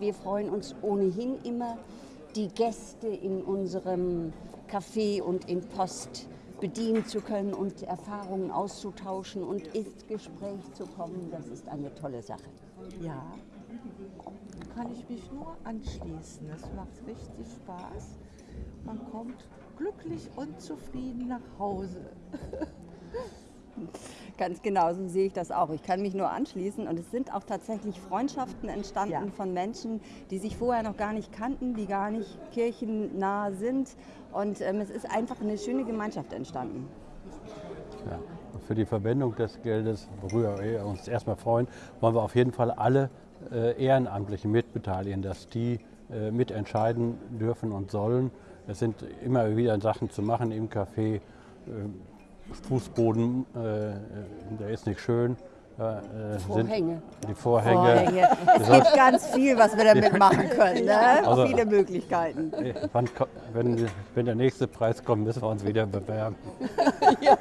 Wir freuen uns ohnehin immer, die Gäste in unserem Café und in Post bedienen zu können und Erfahrungen auszutauschen und ins Gespräch zu kommen. Das ist eine tolle Sache. Ja, kann ich mich nur anschließen. Es macht richtig Spaß. Man kommt glücklich und zufrieden nach Hause. Ganz genau, so sehe ich das auch. Ich kann mich nur anschließen und es sind auch tatsächlich Freundschaften entstanden Ja. von Menschen, die sich vorher noch gar nicht kannten, die gar nicht kirchennah sind und ähm, es ist einfach eine schöne Gemeinschaft entstanden. Ja. Für die Verwendung des Geldes, worüber wir uns erstmal freuen, wollen wir auf jeden Fall alle äh, Ehrenamtlichen mitbeteiligen, dass die äh, mitentscheiden dürfen und sollen. Es sind immer wieder Sachen zu machen im Café. Äh, Fußboden, äh, der ist nicht schön. Da, äh, Vorhänge. Die Vorhänge. Vorhänge. Es gibt ganz viel, was wir damit machen können. Ne? Also- Viele Möglichkeiten. Äh, wenn, wenn der nächste Preis kommt, müssen wir uns wieder bewerben. Ja.